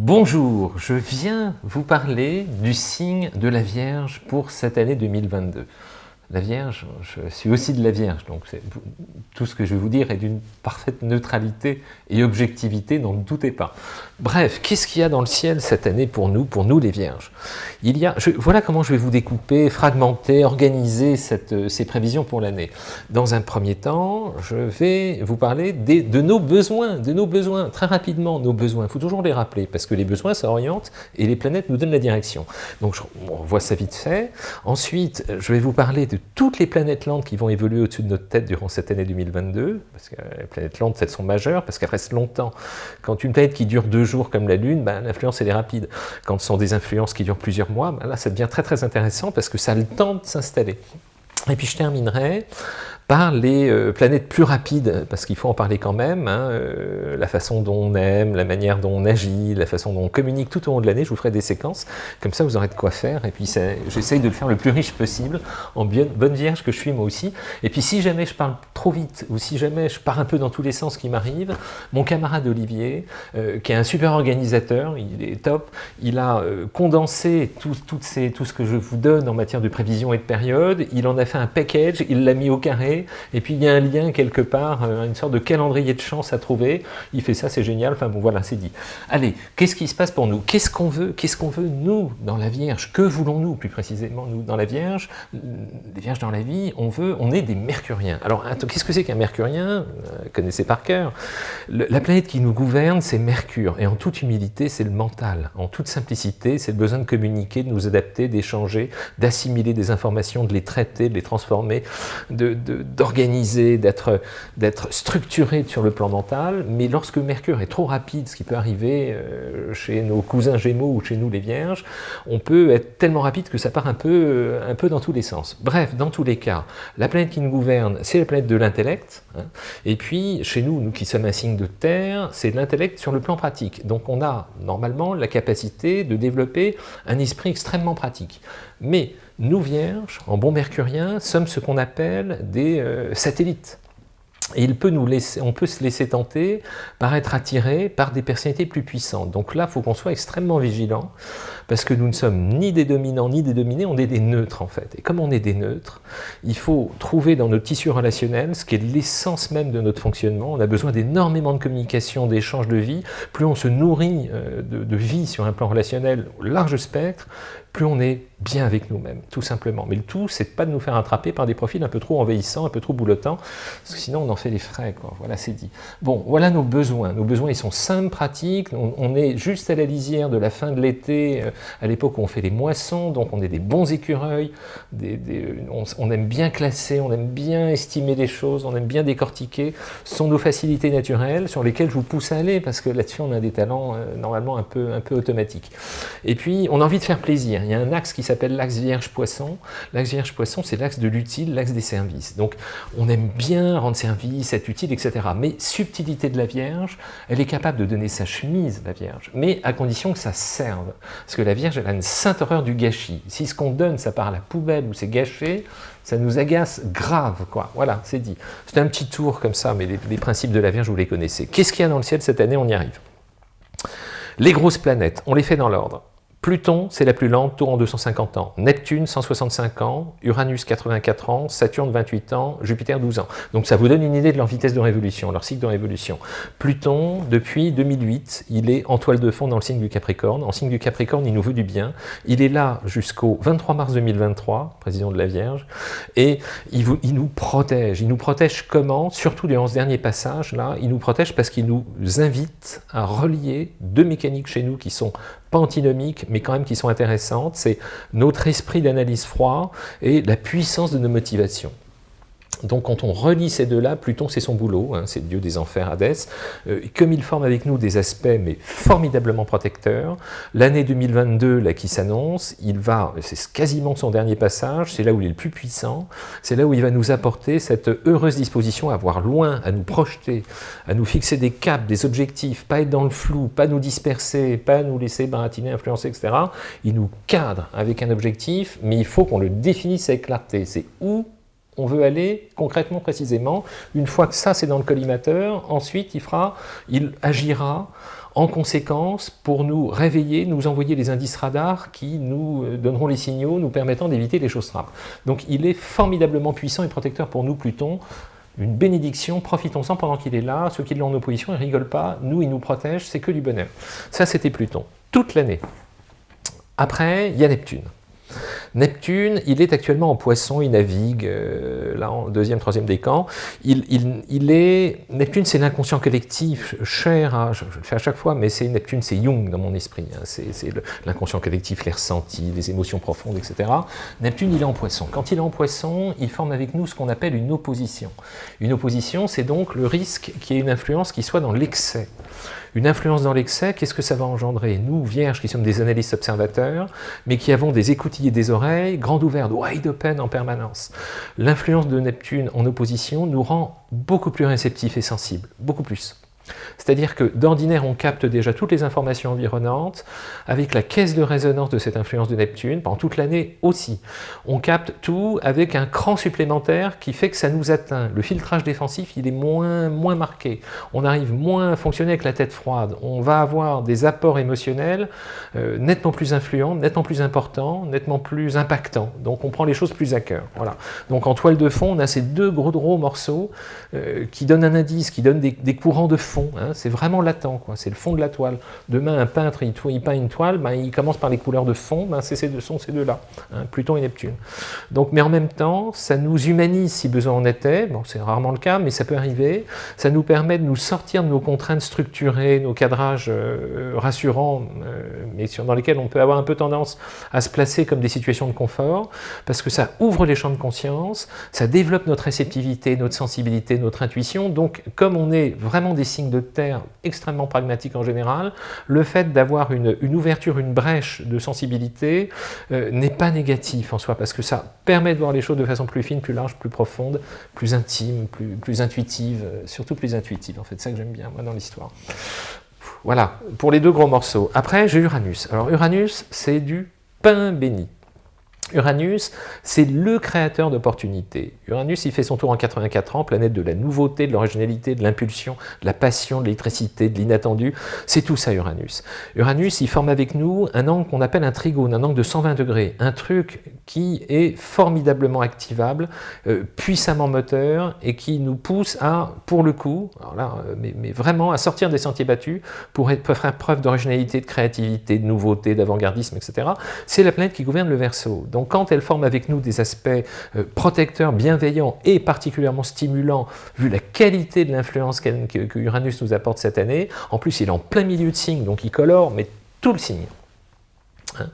Bonjour, je viens vous parler du signe de la Vierge pour cette année 2022. La Vierge, je suis aussi de la Vierge, donc tout ce que je vais vous dire est d'une parfaite neutralité et objectivité, n'en doutez pas. Bref, qu'est-ce qu'il y a dans le ciel cette année pour nous, pour nous les Vierges? Il y a, Voilà comment je vais vous découper, fragmenter, organiser cette, ces prévisions pour l'année. Dans un premier temps, je vais vous parler de nos besoins, de nos besoins, très rapidement, nos besoins. Il faut toujours les rappeler, parce que les besoins, ça oriente, et les planètes nous donnent la direction. Donc, on voit ça vite fait. Ensuite, je vais vous parler de toutes les planètes lentes qui vont évoluer au-dessus de notre tête durant cette année 2022, parce que les planètes lentes, elles sont majeures, parce qu'elles restent longtemps. Quand une planète qui dure deux jours comme la Lune, ben, l'influence elle est rapide. Quand ce sont des influences qui durent plusieurs mois, ben, là ça devient très très intéressant parce que ça a le temps de s'installer. Et puis je terminerai par les euh, planètes plus rapides, parce qu'il faut en parler quand même, hein, euh, la façon dont on aime, la manière dont on agit, la façon dont on communique tout au long de l'année, je vous ferai des séquences, comme ça vous aurez de quoi faire, et puis j'essaye de le faire le plus riche possible, en bonne vierge que je suis moi aussi, et puis si jamais je parle trop vite, ou si jamais je pars un peu dans tous les sens qui m'arrive, mon camarade Olivier, euh, qui est un super organisateur, il est top, il a condensé tout, tout ce que je vous donne en matière de prévision et de période, il en a fait un package, il l'a mis au carré, et puis il y a un lien quelque part, euh, une sorte de calendrier de chance à trouver, il fait ça, c'est génial, enfin bon voilà, c'est dit. Allez, qu'est-ce qui se passe pour nous? Qu'est-ce qu'on veut? Qu'est-ce qu'on veut, nous, dans la Vierge? Que voulons-nous, plus précisément, nous, dans la Vierge? Les Vierges dans la vie, on veut, on est des Mercuriens. Alors, qu'est-ce que c'est qu'un Mercurien? Vous Connaissez par cœur. la planète qui nous gouverne, c'est Mercure, et en toute humilité, c'est le mental. En toute simplicité, c'est le besoin de communiquer, de nous adapter, d'échanger, d'assimiler des informations, de les traiter, de les transformer, de, de d'organiser, d'être structuré sur le plan mental, mais lorsque Mercure est trop rapide, ce qui peut arriver euh, chez nos cousins Gémeaux ou chez nous les Vierges, on peut être tellement rapide que ça part un peu, euh, un peu dans tous les sens. Bref, dans tous les cas, la planète qui nous gouverne, c'est la planète de l'intellect, hein. et puis chez nous, nous qui sommes un signe de terre, c'est l'intellect sur le plan pratique. Donc on a normalement la capacité de développer un esprit extrêmement pratique. Mais nous, vierges, en bon mercurien, sommes ce qu'on appelle des euh, satellites. Et il peut nous laisser, on peut se laisser tenter par être attiré par des personnalités plus puissantes. Donc là, il faut qu'on soit extrêmement vigilant, parce que nous ne sommes ni des dominants ni des dominés, on est des neutres en fait. Et comme on est des neutres, il faut trouver dans notre tissu relationnel ce qui est l'essence même de notre fonctionnement. On a besoin d'énormément de communication, d'échanges de vie. Plus on se nourrit euh, de, de vie sur un plan relationnel au large spectre, plus on est bien avec nous-mêmes, tout simplement. Mais le tout, c'est pas de nous faire attraper par des profils un peu trop envahissants, un peu trop boulotants, parce que sinon on en fait les frais. Voilà, c'est dit. Bon, voilà nos besoins. Nos besoins, ils sont simples, pratiques. On, est juste à la lisière de la fin de l'été, euh, à l'époque où on fait les moissons, donc on est des bons écureuils, on, aime bien classer, on aime bien estimer les choses, on aime bien décortiquer. Ce sont nos facilités naturelles sur lesquelles je vous pousse à aller, parce que là-dessus, on a des talents euh, normalement un peu, un peu automatiques. Et puis, on a envie de faire plaisir. Il y a un axe qui s'appelle l'axe Vierge-Poisson. L'axe Vierge-Poisson, c'est l'axe de l'utile, l'axe des services. Donc, on aime bien rendre service, être utile, etc. Mais subtilité de la Vierge, elle est capable de donner sa chemise, la Vierge, mais à condition que ça serve. Parce que la Vierge, elle a une sainte horreur du gâchis. Si ce qu'on donne, ça part à la poubelle ou c'est gâché, ça nous agace grave, quoi. Voilà, c'est dit. C'est un petit tour comme ça, mais les, les principes de la Vierge, vous les connaissez. Qu'est-ce qu'il y a dans le ciel cette année? On y arrive. Les grosses planètes, on les fait dans l'ordre. Pluton, c'est la plus lente, tour en 250 ans. Neptune, 165 ans. Uranus, 84 ans. Saturne, 28 ans. Jupiter, 12 ans. Donc ça vous donne une idée de leur vitesse de révolution, leur cycle de révolution. Pluton, depuis 2008, il est en toile de fond dans le signe du Capricorne. En signe du Capricorne, il nous veut du bien. Il est là jusqu'au 23 mars 2023, président de la Vierge, et il nous protège. Il nous protège comment? Surtout durant ce dernier passage, là, il nous protège parce qu'il nous invite à relier deux mécaniques chez nous qui sont pas antinomiques, mais quand même qui sont intéressantes, c'est notre esprit d'analyse froid et la puissance de nos motivations. Donc quand on relie ces deux-là, Pluton c'est son boulot, hein, c'est le dieu des enfers, Hadès, euh, comme il forme avec nous des aspects mais formidablement protecteurs, l'année 2022 là qui s'annonce, il va, c'est quasiment son dernier passage, c'est là où il est le plus puissant, c'est là où il va nous apporter cette heureuse disposition à voir loin, à nous projeter, à nous fixer des caps, des objectifs, pas être dans le flou, pas nous disperser, pas nous laisser baratiner, influencer, etc. Il nous cadre avec un objectif, mais il faut qu'on le définisse avec clarté, c'est où on veut aller concrètement, précisément. Une fois que ça, c'est dans le collimateur, ensuite, il, fera, il agira en conséquence pour nous réveiller, nous envoyer les indices radars qui nous euh, donneront les signaux nous permettant d'éviter les choses trappes. Donc il est formidablement puissant et protecteur pour nous, Pluton, une bénédiction, profitons-en pendant qu'il est là, ceux qui l'ont en opposition, ils rigolent pas, nous, il nous protège, c'est que du bonheur. Ça, c'était Pluton, toute l'année. Après, il y a Neptune. Neptune, il est actuellement en poisson, il navigue, euh, là en deuxième, troisième décan. Il, il, est, Neptune, c'est l'inconscient collectif, cher, je, le fais à chaque fois, mais c'est Neptune, c'est Jung dans mon esprit. Hein. c'est l'inconscient collectif, les ressentis, les émotions profondes, etc. Neptune, il est en poisson. Quand il est en poisson, il forme avec nous ce qu'on appelle une opposition. Une opposition, c'est donc le risque qu'il y ait une influence qui soit dans l'excès. Une influence dans l'excès, qu'est-ce que ça va engendrer Nous, vierges, qui sommes des analystes observateurs, mais qui avons des écoutilles et des oreilles grandes ouvertes, wide open en permanence. L'influence de Neptune en opposition nous rend beaucoup plus réceptifs et sensibles, beaucoup plus. C'est-à-dire que d'ordinaire, on capte déjà toutes les informations environnantes, avec la caisse de résonance de cette influence de Neptune, pendant toute l'année aussi. On capte tout avec un cran supplémentaire qui fait que ça nous atteint. Le filtrage défensif, il est moins, marqué. On arrive moins à fonctionner avec la tête froide. On va avoir des apports émotionnels euh, nettement plus influents, nettement plus importants, nettement plus impactants. Donc on prend les choses plus à cœur. Voilà. Donc en toile de fond, on a ces deux gros, gros morceaux euh, qui donnent un indice, qui donnent des, des courants de fond. Hein. c'est vraiment latent, c'est le fond de la toile. Demain, un peintre, il, peint une toile, ben, il commence par les couleurs de fond, ben, c'est ces deux, sont ces deux-là, hein, Pluton et Neptune. Donc, mais en même temps, ça nous humanise si besoin en était, bon, c'est rarement le cas, mais ça peut arriver, ça nous permet de nous sortir de nos contraintes structurées, nos cadrages euh, rassurants, euh, mais dans lesquels on peut avoir un peu tendance à se placer comme des situations de confort, parce que ça ouvre les champs de conscience, ça développe notre réceptivité, notre sensibilité, notre intuition, donc comme on est vraiment des signes de terre extrêmement pragmatiques en général, le fait d'avoir une, ouverture, une brèche de sensibilité euh, n'est pas négatif en soi, parce que ça permet de voir les choses de façon plus fine, plus large, plus profonde, plus intime, plus, intuitive, euh, surtout plus intuitive, en fait, c'est ça que j'aime bien, moi, dans l'histoire. Voilà, pour les deux gros morceaux. Après, j'ai Uranus. Alors, Uranus, c'est du pain béni. Uranus, c'est le créateur d'opportunités. Uranus, il fait son tour en 84 ans, planète de la nouveauté, de l'originalité, de l'impulsion, de la passion, de l'électricité, de l'inattendu. C'est tout ça, Uranus. Uranus, il forme avec nous un angle qu'on appelle un trigone, un angle de 120 degrés. Un truc qui est formidablement activable, euh, puissamment moteur, et qui nous pousse à, pour le coup, euh, mais, vraiment à sortir des sentiers battus pour, faire preuve d'originalité, de créativité, de nouveauté, d'avant-gardisme, etc. C'est la planète qui gouverne le Verseau. Donc quand elle forme avec nous des aspects euh, protecteurs, bienveillants et particulièrement stimulants, vu la qualité de l'influence que, que Uranus nous apporte cette année, en plus il est en plein milieu de signe, donc il colore, mais tout le signe. Hein.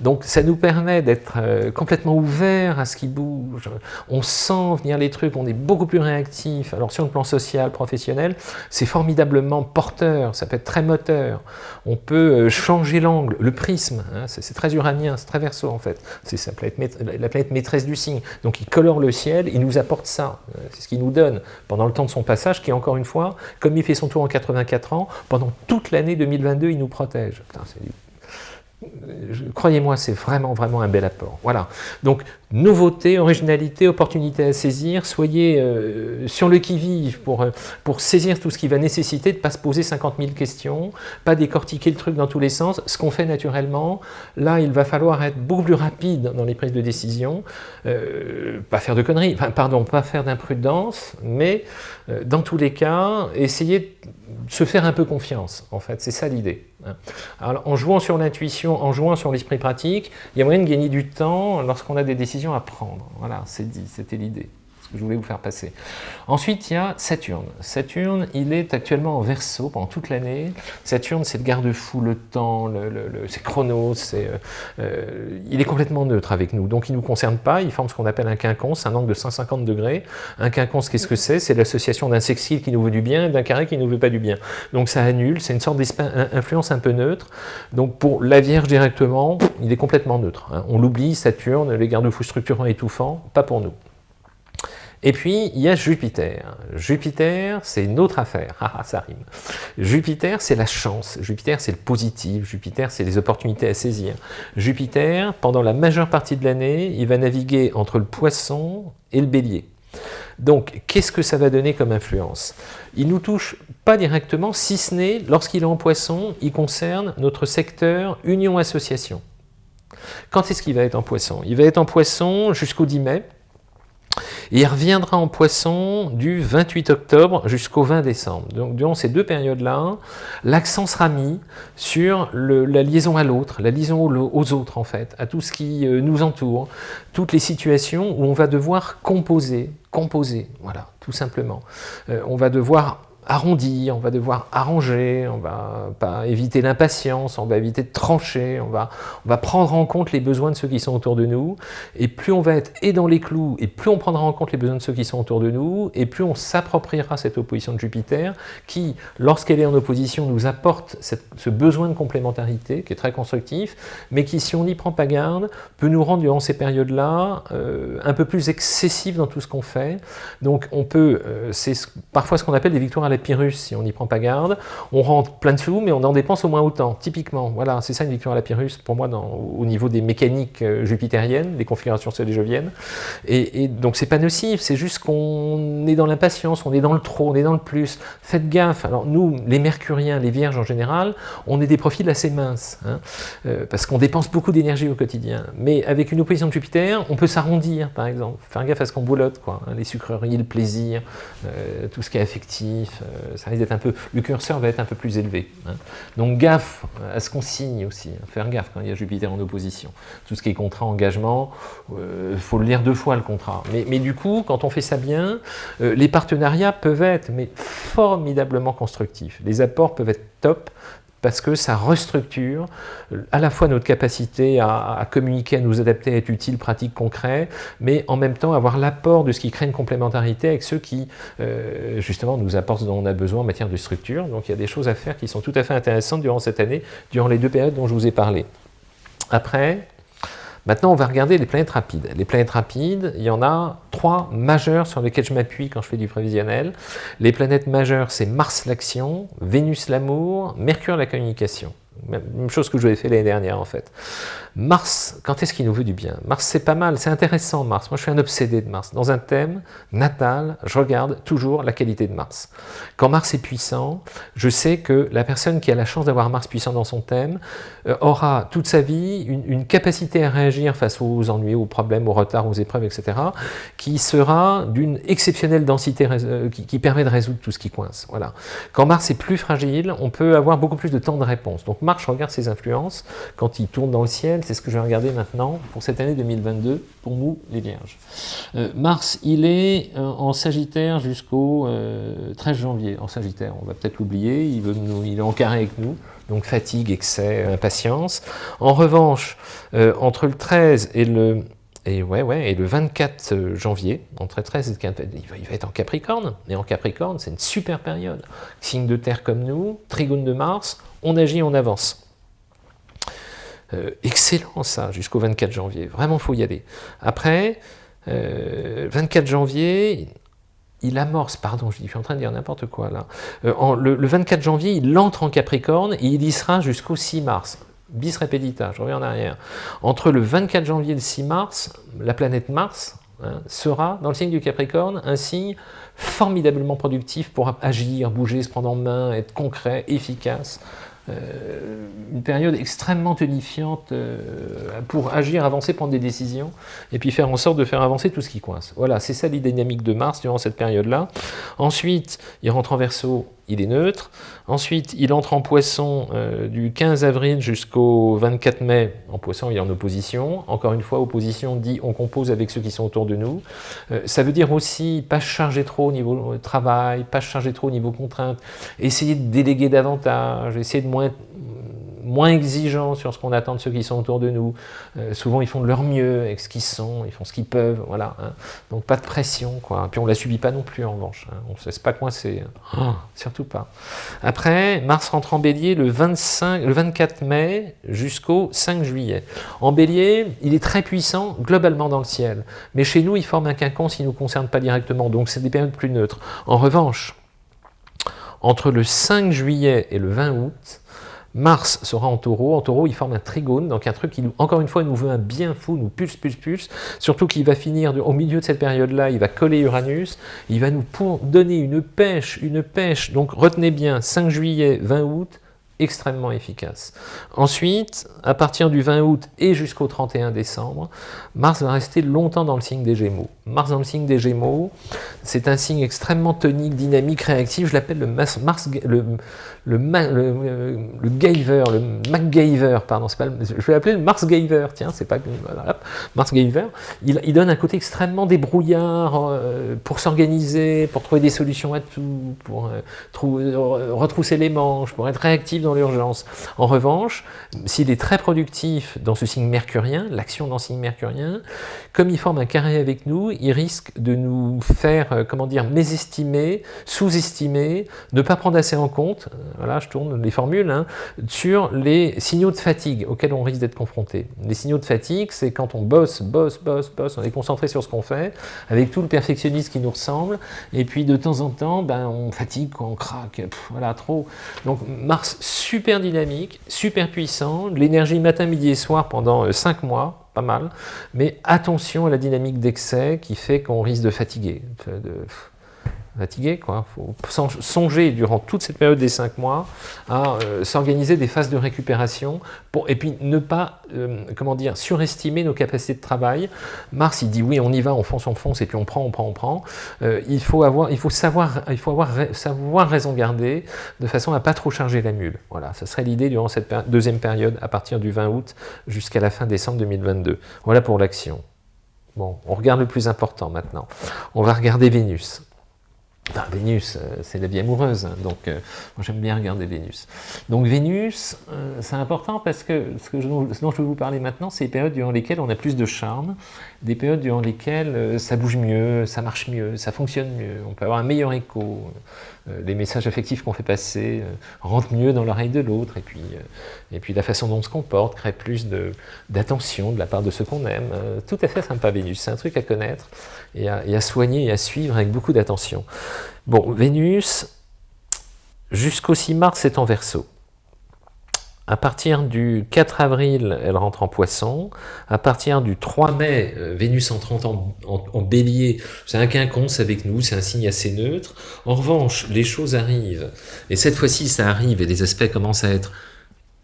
Donc ça nous permet d'être euh, complètement ouvert à ce qui bouge, on sent venir les trucs, on est beaucoup plus réactif, alors sur le plan social, professionnel, c'est formidablement porteur, ça peut être très moteur, on peut euh, changer l'angle, le prisme, hein, c'est très uranien, c'est très verso en fait, c'est la planète maîtresse du signe, donc il colore le ciel, il nous apporte ça, euh, c'est ce qu'il nous donne pendant le temps de son passage, qui encore une fois, comme il fait son tour en 84 ans, pendant toute l'année 2022, il nous protège. Putain, Croyez-moi, c'est vraiment, vraiment un bel apport. Voilà. Donc, nouveauté, originalité, opportunité à saisir. Soyez euh, sur le qui-vive pour, euh, pour saisir tout ce qui va nécessiter de ne pas se poser 50 000 questions, pas décortiquer le truc dans tous les sens, ce qu'on fait naturellement. Là, il va falloir être beaucoup plus rapide dans les prises de décision, euh, pas faire de conneries, pardon, pas faire d'imprudence, mais dans tous les cas, essayer de se faire un peu confiance, en fait, c'est ça l'idée. Hein. en jouant sur l'intuition, en jouant sur l'esprit pratique, il y a moyen de gagner du temps lorsqu'on a des décisions à prendre. Voilà, c'est dit, c'était l'idée que je voulais vous faire passer. Ensuite, il y a Saturne. Saturne, il est actuellement en verso pendant toute l'année. Saturne, c'est le garde-fou, le temps, c'est Chronos, c'est, euh, euh, il est complètement neutre avec nous. Donc, il ne nous concerne pas, il forme ce qu'on appelle un quinconce, un angle de 150 degrés. Un quinconce, qu'est-ce que c'est? C'est l'association d'un sextile qui nous veut du bien et d'un carré qui ne nous veut pas du bien. Donc, ça annule, c'est une sorte d'influence un peu neutre. Donc, pour la Vierge directement, il est complètement neutre. Hein. On l'oublie, Saturne, les garde-fous structurants étouffants, pas pour nous. Et puis, il y a Jupiter. Jupiter, c'est une autre affaire. Ah, ah, ça rime. Jupiter, c'est la chance. Jupiter, c'est le positif. Jupiter, c'est les opportunités à saisir. Jupiter, pendant la majeure partie de l'année, il va naviguer entre le poisson et le bélier. Donc, qu'est-ce que ça va donner comme influence? Il nous touche pas directement, si ce n'est, lorsqu'il est en poisson, il concerne notre secteur union-association. Quand est-ce qu'il va être en poisson? Il va être en poisson jusqu'au 10 mai, et il reviendra en poisson du 28 octobre jusqu'au 20 décembre. Donc durant ces deux périodes-là, l'accent sera mis sur la liaison à l'autre, la liaison aux autres en fait, à tout ce qui euh, nous entoure, toutes les situations où on va devoir composer, composer, voilà, tout simplement. Euh, on va devoir arrondir, on va devoir arranger, on va éviter l'impatience, on va éviter de trancher, on va, on va prendre en compte les besoins de ceux qui sont autour de nous, et plus on va être et dans les clous, et plus on prendra en compte les besoins de ceux qui sont autour de nous, et plus on s'appropriera cette opposition de Jupiter, qui, lorsqu'elle est en opposition, nous apporte ce besoin de complémentarité, qui est très constructif, mais qui, si on n'y prend pas garde, peut nous rendre durant ces périodes-là euh, un peu plus excessifs dans tout ce qu'on fait. Donc on peut, euh, c'est parfois ce qu'on appelle des victoires à la Pyrrhus si on n'y prend pas garde. On rentre plein de sous, mais on en dépense au moins autant, typiquement. Voilà, c'est ça une victoire à la Pyrrhus pour moi au niveau des mécaniques euh, jupitériennes, des configurations soléjoviennes. Et, et donc c'est pas nocif, c'est juste qu'on est dans l'impatience, on est dans le trop, on est dans le plus. Faites gaffe. Alors nous, les mercuriens, les vierges en général, on est des profils assez minces, hein, euh, parce qu'on dépense beaucoup d'énergie au quotidien. Mais avec une opposition de Jupiter, on peut s'arrondir, par exemple. Faire gaffe à ce qu'on boulotte, quoi. Hein, les sucreries, le plaisir, euh, tout ce qui est affectif, ça risque un peu, le curseur va être un peu plus élevé. Hein. Donc gaffe à ce qu'on signe aussi, hein. faire gaffe quand il y a Jupiter en opposition. Tout ce qui est contrat, engagement, il euh, faut le lire deux fois le contrat. Mais, mais, du coup, quand on fait ça bien, euh, les partenariats peuvent être mais formidablement constructifs. Les apports peuvent être top, parce que ça restructure à la fois notre capacité à, communiquer, à nous adapter, à être utile, pratique, concret, mais en même temps avoir l'apport de ce qui crée une complémentarité avec ceux qui, euh, justement, nous apportent ce dont on a besoin en matière de structure. Donc il y a des choses à faire qui sont tout à fait intéressantes durant cette année, durant les deux périodes dont je vous ai parlé. Après, Maintenant, on va regarder les planètes rapides. Les planètes rapides, il y en a trois majeures sur lesquelles je m'appuie quand je fais du prévisionnel. Les planètes majeures, c'est Mars l'action, Vénus l'amour, Mercure la communication. Même chose que je vous fait l'année dernière en fait. Mars, quand est-ce qu'il nous veut du bien? Mars, c'est pas mal, c'est intéressant Mars. Moi, je suis un obsédé de Mars. Dans un thème natal, je regarde toujours la qualité de Mars. Quand Mars est puissant, je sais que la personne qui a la chance d'avoir Mars puissant dans son thème euh, aura toute sa vie une, capacité à réagir face aux ennuis, aux problèmes, aux retards, aux épreuves, etc., qui sera d'une exceptionnelle densité, euh, qui, permet de résoudre tout ce qui coince. Voilà. Quand Mars est plus fragile, on peut avoir beaucoup plus de temps de réponse. Mars, je regarde ses influences quand il tourne dans le ciel, c'est ce que je vais regarder maintenant pour cette année 2022, pour nous les Vierges. Euh, Mars, il est euh, en Sagittaire jusqu'au 13 euh, janvier. En Sagittaire, on va peut-être l'oublier, il, il est en carré avec nous, donc fatigue, excès, impatience. En revanche, entre le 13 et le et ouais, ouais, et le 24 janvier, entre 13 et 15, il va, être en Capricorne. Et en Capricorne, c'est une super période. Signe de terre comme nous, trigone de Mars, on agit, on avance. Euh, excellent ça, jusqu'au 24 janvier. Vraiment, faut y aller. Après, 24 euh, janvier, il amorce, pardon, je suis en train de dire n'importe quoi là, euh, le, 24 janvier, il entre en Capricorne et il y sera jusqu'au 6 mars. Bis repetita, je reviens en arrière. Entre le 24 janvier et le 6 mars, la planète Mars hein, sera, dans le signe du Capricorne, un signe formidablement productif pour agir, bouger, se prendre en main, être concret, efficace, euh, une période extrêmement tonifiante euh, pour agir, avancer, prendre des décisions, et puis faire en sorte de faire avancer tout ce qui coince. Voilà, c'est ça les dynamiques de Mars durant cette période-là. Ensuite, il rentre en verso il est neutre. Ensuite, il entre en poisson euh, du 15 avril jusqu'au 24 mai. En poisson, il est en opposition. Encore une fois, opposition dit on compose avec ceux qui sont autour de nous. Euh, ça veut dire aussi pas charger trop au niveau travail, pas charger trop au niveau contrainte, essayer de déléguer davantage, essayer de moins moins exigeants sur ce qu'on attend de ceux qui sont autour de nous. Euh, souvent, ils font de leur mieux avec ce qu'ils sont, ils font ce qu'ils peuvent, voilà. Hein. Donc, pas de pression, quoi. Puis, on la subit pas non plus, en revanche. Hein. On ne se laisse pas coincer. Hein. Oh, surtout pas. Après, Mars rentre en bélier le, 25, le 24 mai jusqu'au 5 juillet. En bélier, il est très puissant globalement dans le ciel. Mais chez nous, il forme un quinconce qui ne nous concerne pas directement. Donc, c'est des périodes plus neutres. En revanche, entre le 5 juillet et le 20 août, Mars sera en taureau. En taureau, il forme un trigone, donc un truc qui, encore une fois, nous veut un bien fou, nous pulse, pulse, pulse. Surtout qu'il va finir, au milieu de cette période-là, il va coller Uranus. Il va nous donner une pêche, une pêche. Donc retenez bien, 5 juillet, 20 août, extrêmement efficace. Ensuite, à partir du 20 août et jusqu'au 31 décembre, Mars va rester longtemps dans le signe des Gémeaux. Mars dans le signe des Gémeaux, c'est un signe extrêmement tonique, dynamique, réactif. Je l'appelle le, Mars, le, le, le, le Gayver, le MacGyver, pardon, pas je vais l'appeler le Mars Gayver, tiens, c'est pas Mars Gayver. Il, donne un côté extrêmement débrouillard euh, pour s'organiser, pour trouver des solutions à tout, pour euh, retrousser les manches, pour être réactif dans l'urgence. En revanche, s'il est très productif dans ce signe mercurien, l'action dans le signe mercurien, comme il forme un carré avec nous, il risque de nous faire, euh, comment dire, mésestimer, sous-estimer, ne pas prendre assez en compte, voilà, je tourne les formules, hein, sur les signaux de fatigue auxquels on risque d'être confronté. Les signaux de fatigue, c'est quand on bosse, bosse, bosse, bosse, on est concentré sur ce qu'on fait, avec tout le perfectionnisme qui nous ressemble, et puis de temps en temps, ben, on fatigue, on craque, voilà, trop. Donc Mars, super dynamique, super puissant, l'énergie matin, midi et soir pendant 5 euh, mois, pas mal, mais attention à la dynamique d'excès qui fait qu'on risque de fatiguer, fatigué. Il faut songer durant toute cette période des cinq mois à euh, s'organiser des phases de récupération pour, et puis ne pas euh, comment dire, surestimer nos capacités de travail. Mars, il dit oui, on y va, on fonce, on fonce, et puis on prend, on prend, on prend. Euh, il, faut avoir, il faut, savoir, il faut avoir, savoir raison garder de façon à pas trop charger la mule. Voilà, ça serait l'idée durant cette deuxième période à partir du 20 août jusqu'à la fin décembre 2022. Voilà pour l'action. Bon, on regarde le plus important maintenant. On va regarder Vénus. Vénus, euh, c'est la vie amoureuse, hein, donc euh, moi j'aime bien regarder Vénus. Donc Vénus, euh, c'est important parce que ce, dont je vais vous parler maintenant, c'est les périodes durant lesquelles on a plus de charme, des périodes durant lesquelles ça bouge mieux, ça marche mieux, ça fonctionne mieux, on peut avoir un meilleur écho, les messages affectifs qu'on fait passer rentrent mieux dans l'oreille de l'autre, et, puis et puis la façon dont on se comporte crée plus d'attention de, la part de ceux qu'on aime. tout à fait sympa Vénus, c'est un truc à connaître et à soigner et à suivre avec beaucoup d'attention. Bon, Vénus, jusqu'au 6 mars, c'est en Verseau. À partir du 4 avril, elle rentre en poisson. À partir du 3 mai, euh, Vénus entre en, en, bélier. C'est un quinconce avec nous, c'est un signe assez neutre. En revanche, les choses arrivent. Et cette fois-ci, ça arrive et les aspects commencent à être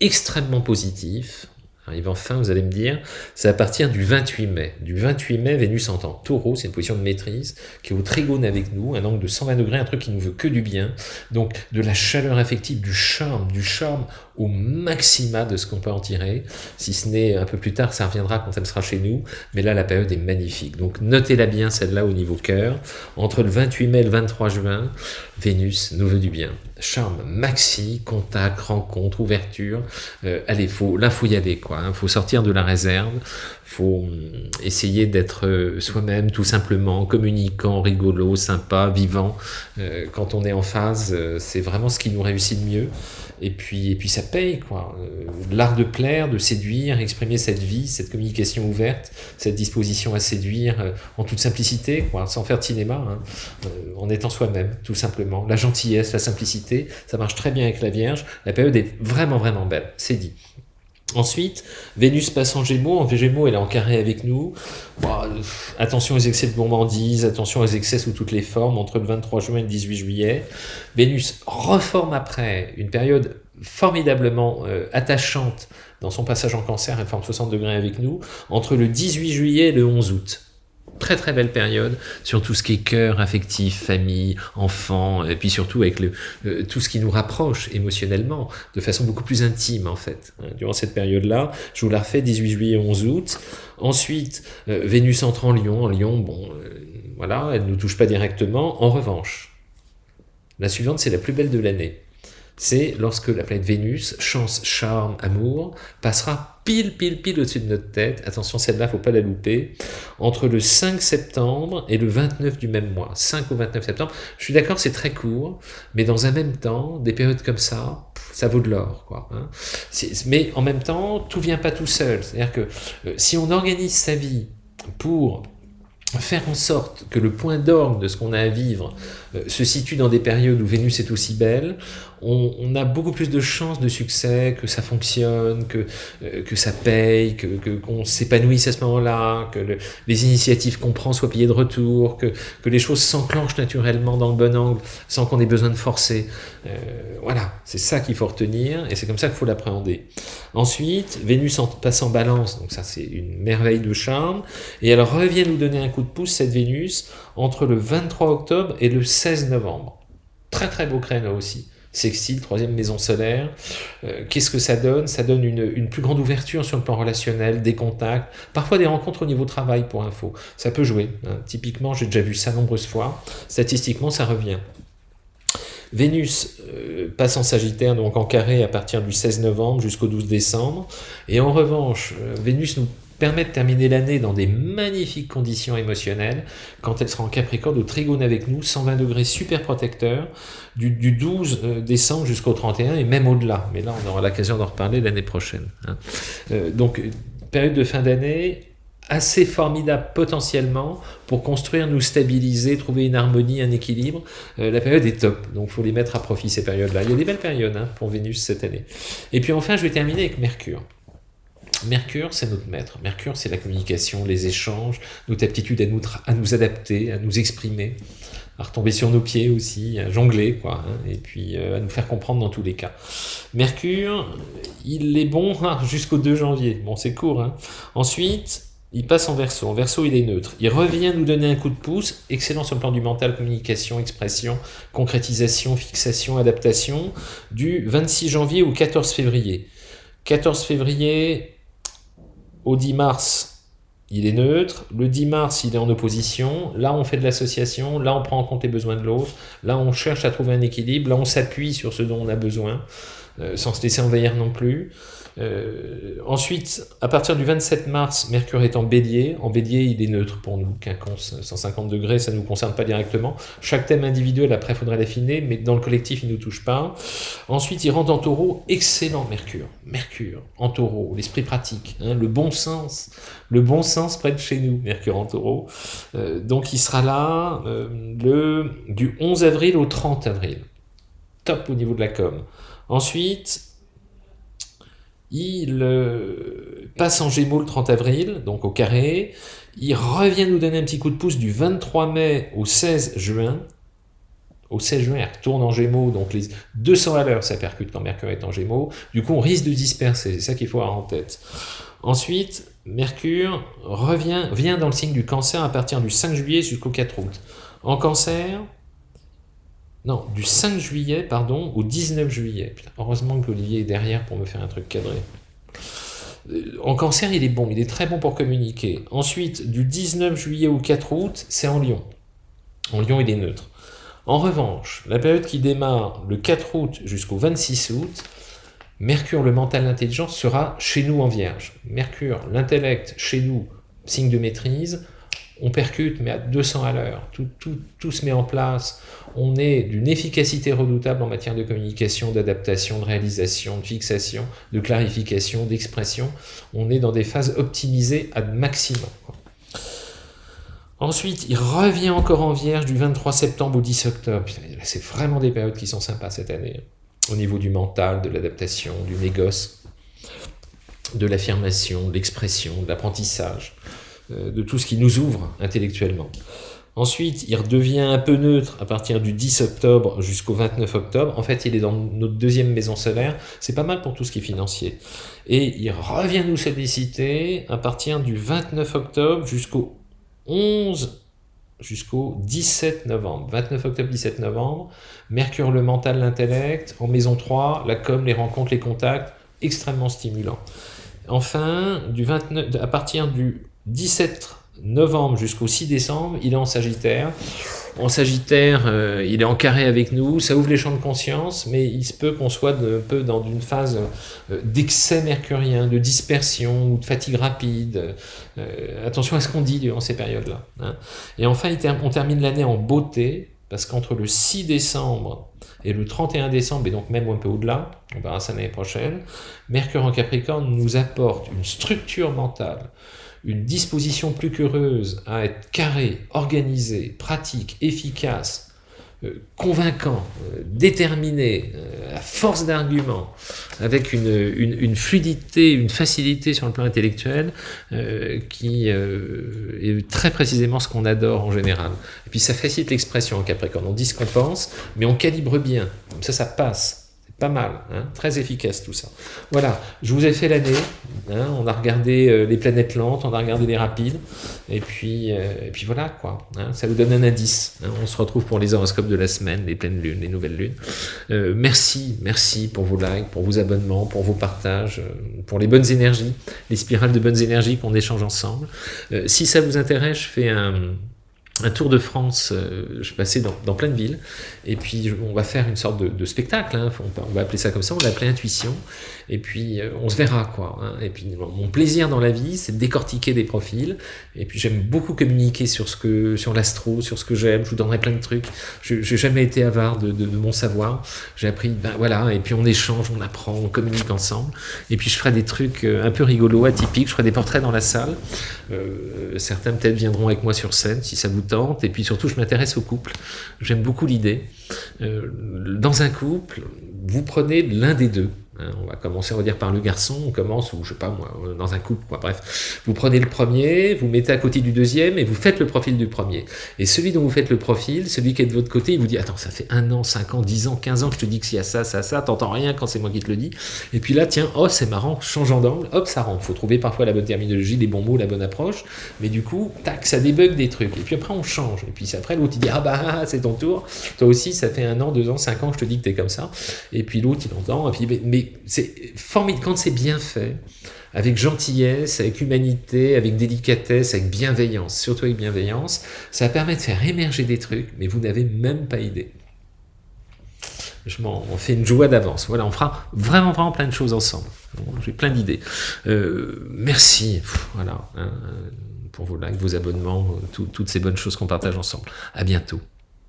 extrêmement positifs arrive enfin, vous allez me dire, c'est à partir du 28 mai. Du 28 mai, Vénus entend taureau, c'est une position de maîtrise, qui est au trigone avec nous, un angle de 120 degrés, un truc qui nous veut que du bien. Donc de la chaleur affective, du charme, du charme au maxima de ce qu'on peut en tirer. Si ce n'est un peu plus tard, ça reviendra quand elle sera chez nous. Mais là, la période est magnifique. Donc notez-la bien, celle-là, au niveau cœur. Entre le 28 mai et le 23 juin, Vénus nous veut du bien. Charme maxi, contact, rencontre, ouverture. Euh, allez, faut, là, faut y aller, quoi. Hein. faut sortir de la réserve faut hum, essayer d'être euh, soi-même tout simplement, communicant, rigolo, sympa, vivant. Euh, quand on est en phase, c'est vraiment ce qui nous réussit le mieux et puis, et puis ça paye, quoi. Euh, l'art de plaire, de séduire, exprimer cette vie, cette communication ouverte, cette disposition à séduire euh, en toute simplicité, quoi, sans faire de cinéma, hein, euh, en étant soi-même, tout simplement. La gentillesse, la simplicité, ça marche très bien avec la Vierge. La période est vraiment, vraiment belle, c'est dit. Ensuite, Vénus passe en Gémeaux. En Gémeaux, elle est en carré avec nous. attention aux excès de gourmandise, attention aux excès sous toutes les formes, entre le 23 juin et le 18 juillet. Vénus reforme après une période formidablement euh, attachante dans son passage en cancer, elle forme 60 degrés avec nous, entre le 18 juillet et le 11 août très très belle période sur tout ce qui est cœur, affectif, famille, enfant, et puis surtout avec le, euh, tout ce qui nous rapproche émotionnellement, de façon beaucoup plus intime en fait. Hein, durant cette période-là, je vous la refais, 18 juillet, 11 août. Ensuite, euh, Vénus entre en Lion. En Lion, bon, euh, voilà, elle ne nous touche pas directement. En revanche, la suivante, c'est la plus belle de l'année c'est lorsque la planète Vénus, chance, charme, amour, passera pile, pile, pile au-dessus de notre tête. Attention, celle-là, faut pas la louper. Entre le 5 septembre et le 29 du même mois. 5 au 29 septembre. Je suis d'accord, c'est très court, mais dans un même temps, des périodes comme ça, ça vaut de l'or. quoi. Hein. Mais en même temps, tout vient pas tout seul. C'est-à-dire que euh, si on organise sa vie pour faire en sorte que le point d'orgue de ce qu'on a à vivre se situe dans des périodes où Vénus est aussi belle, on, a beaucoup plus de chances de succès, que ça fonctionne, que, euh, que ça paye, qu'on que, qu'on s'épanouisse à ce moment-là, que les initiatives qu'on prend soient payées de retour, que, que les choses s'enclenchent naturellement dans le bon angle sans qu'on ait besoin de forcer. Euh, voilà, c'est ça qu'il faut retenir et c'est comme ça qu'il faut l'appréhender. Ensuite, Vénus en passe en balance, donc ça c'est une merveille de charme, et elle revient nous donner un coup de pouce, cette Vénus, entre le 23 octobre et le 16 novembre. Très très beau créneau aussi sextile, troisième maison solaire. Euh, qu'est-ce que ça donne? Ça donne une, plus grande ouverture sur le plan relationnel, des contacts, parfois des rencontres au niveau travail pour info. Ça peut jouer. Hein. Typiquement, j'ai déjà vu ça nombreuses fois. Statistiquement, ça revient. Vénus euh, passe en Sagittaire, donc en carré à partir du 16 novembre jusqu'au 12 décembre. Et en revanche, euh, Vénus nous permet de terminer l'année dans des magnifiques conditions émotionnelles quand elle sera en Capricorne au Trigone avec nous, 120 degrés super protecteur, du, 12 euh, décembre jusqu'au 31 et même au-delà. Mais là, on aura l'occasion d'en reparler l'année prochaine. Hein. Euh, donc, période de fin d'année assez formidable potentiellement pour construire, nous stabiliser, trouver une harmonie, un équilibre. Euh, la période est top, donc il faut les mettre à profit ces périodes-là. Il y a des belles périodes hein, pour Vénus cette année. Et puis enfin, je vais terminer avec Mercure. Mercure, c'est notre maître. Mercure, c'est la communication, les échanges, notre aptitude à nous, adapter, à nous exprimer, à retomber sur nos pieds aussi, à jongler, quoi, hein, et puis euh, à nous faire comprendre dans tous les cas. Mercure, il est bon hein, jusqu'au 2 janvier. Bon, c'est court. Hein. Ensuite, il passe en verso. En verso, il est neutre. Il revient nous donner un coup de pouce, excellent sur le plan du mental, communication, expression, concrétisation, fixation, adaptation, du 26 janvier au 14 février. 14 février, au 10 mars, il est neutre. Le 10 mars, il est en opposition. Là, on fait de l'association. Là, on prend en compte les besoins de l'autre. Là, on cherche à trouver un équilibre. Là, on s'appuie sur ce dont on a besoin, euh, sans se laisser envahir non plus. Euh, ensuite, à partir du 27 mars, Mercure est en bélier. En bélier, il est neutre pour nous. Quinconce, 150 degrés, ça ne nous concerne pas directement. Chaque thème individuel, après, faudrait l'affiner, mais dans le collectif, il ne nous touche pas. Ensuite, il rentre en taureau. Excellent Mercure. Mercure en taureau, l'esprit pratique, hein, le bon sens. Le bon sens près de chez nous, Mercure en taureau. Euh, donc, il sera là euh, du 11 avril au 30 avril. Top au niveau de la com. Ensuite, il euh, passe en Gémeaux le 30 avril, donc au carré. Il revient nous donner un petit coup de pouce du 23 mai au 16 juin. Au 16 juin, il retourne en Gémeaux, donc les 200 à l'heure, ça percute quand Mercure est en Gémeaux. Du coup, on risque de disperser, c'est ça qu'il faut avoir en tête. Ensuite, Mercure revient, vient dans le signe du cancer à partir du 5 juillet jusqu'au 4 août. En cancer, non, du 5 juillet, pardon, au 19 juillet. heureusement que Olivier est derrière pour me faire un truc cadré. Euh, en cancer, il est bon, il est très bon pour communiquer. Ensuite, du 19 juillet au 4 août, c'est en Lyon. En Lyon, il est neutre. En revanche, la période qui démarre le 4 août jusqu'au 26 août, Mercure, le mental, l'intelligence, sera chez nous en Vierge. Mercure, l'intellect, chez nous, signe de maîtrise on percute, mais à 200 à l'heure. Tout, se met en place. On est d'une efficacité redoutable en matière de communication, d'adaptation, de réalisation, de fixation, de clarification, d'expression. On est dans des phases optimisées à maximum. Ensuite, il revient encore en vierge du 23 septembre au 10 octobre. C'est vraiment des périodes qui sont sympas cette année. Au niveau du mental, de l'adaptation, du négoce, de l'affirmation, de l'expression, de l'apprentissage. Euh, de tout ce qui nous ouvre intellectuellement. Ensuite, il redevient un peu neutre à partir du 10 octobre jusqu'au 29 octobre. En fait, il est dans notre deuxième maison solaire. C'est pas mal pour tout ce qui est financier. Et il revient nous solliciter à partir du 29 octobre jusqu'au 11 jusqu'au 17 novembre. 29 octobre, 17 novembre. Mercure, le mental, l'intellect. En maison 3, la com, les rencontres, les contacts. Extrêmement stimulant. Enfin, du 29, à partir du 17 novembre jusqu'au 6 décembre, il est en Sagittaire. En Sagittaire, euh, il est en carré avec nous, ça ouvre les champs de conscience, mais il se peut qu'on soit un peu dans une phase euh, d'excès mercurien, de dispersion ou de fatigue rapide. Euh, attention à ce qu'on dit durant ces périodes-là. Hein. Et enfin, on termine l'année en beauté, parce qu'entre le 6 décembre et le 31 décembre, et donc même un peu au-delà, on verra ça l'année prochaine, Mercure en Capricorne nous apporte une structure mentale, une disposition plus qu'heureuse à être carré, organisé, pratique, efficace, euh, convaincant, euh, déterminé, à force d'arguments, avec une, une, fluidité, une facilité sur le plan intellectuel, qui est très précisément ce qu'on adore en général. Et puis ça facilite l'expression en Capricorne. On dit ce qu'on pense, mais on calibre bien. Comme ça, ça passe. Pas mal, hein, très efficace tout ça. Voilà, je vous ai fait l'année, hein, on a regardé euh, les planètes lentes, on a regardé les rapides, et puis, euh, et puis voilà quoi, hein, ça vous donne un indice. on se retrouve pour les horoscopes de la semaine, les pleines lunes, les nouvelles lunes. Euh, merci, merci pour vos likes, pour vos abonnements, pour vos partages, pour les bonnes énergies, les spirales de bonnes énergies qu'on échange ensemble. si ça vous intéresse, je fais un un tour de France, euh, je passais dans, dans, plein de villes, et puis on va faire une sorte de, spectacle, hein, on, va appeler ça comme ça, on l'appelait Intuition, et puis euh, on se verra quoi. Hein. et puis mon plaisir dans la vie, c'est de décortiquer des profils, et puis j'aime beaucoup communiquer sur ce que, sur l'astro, sur ce que j'aime, je vous donnerai plein de trucs, j'ai jamais été avare de, de, mon savoir, j'ai appris, ben voilà, et puis on échange, on apprend, on communique ensemble, et puis je ferai des trucs euh, un peu rigolos, atypiques, je ferai des portraits dans la salle, certains peut-être viendront avec moi sur scène si ça vous et puis surtout je m'intéresse au couple. J'aime beaucoup l'idée. Euh, dans un couple, vous prenez l'un des deux, Hein, on va commencer, on va dire, par le garçon, on commence, ou je sais pas moi, dans un couple, quoi, bref. Vous prenez le premier, vous mettez à côté du deuxième, et vous faites le profil du premier. Et celui dont vous faites le profil, celui qui est de votre côté, il vous dit, attends, ça fait un an, cinq ans, dix ans, quinze ans que je te dis que s'il y a ça, ça, ça, t'entends rien quand c'est moi qui te le dis. Et puis là, tiens, oh, c'est marrant, changeant d'angle, hop, ça rentre. Faut trouver parfois la bonne terminologie, les bons mots, la bonne approche, mais du coup, tac, ça débug des trucs. Et puis après, on change. Et puis après, l'autre, il dit, ah bah, c'est ton tour. Toi aussi, ça fait un an, deux ans, cinq ans que je te dis que t'es comme ça. Et puis l'autre, il entend, et puis, mais c'est formidable quand c'est bien fait, avec gentillesse, avec humanité, avec délicatesse, avec bienveillance, surtout avec bienveillance, ça permet de faire émerger des trucs, mais vous n'avez même pas idée. Je m'en fais une joie d'avance. Voilà, on fera vraiment, vraiment plein de choses ensemble. J'ai plein d'idées. Euh, merci, voilà, hein, pour vos likes, vos abonnements, toutes ces bonnes choses qu'on partage ensemble. À bientôt.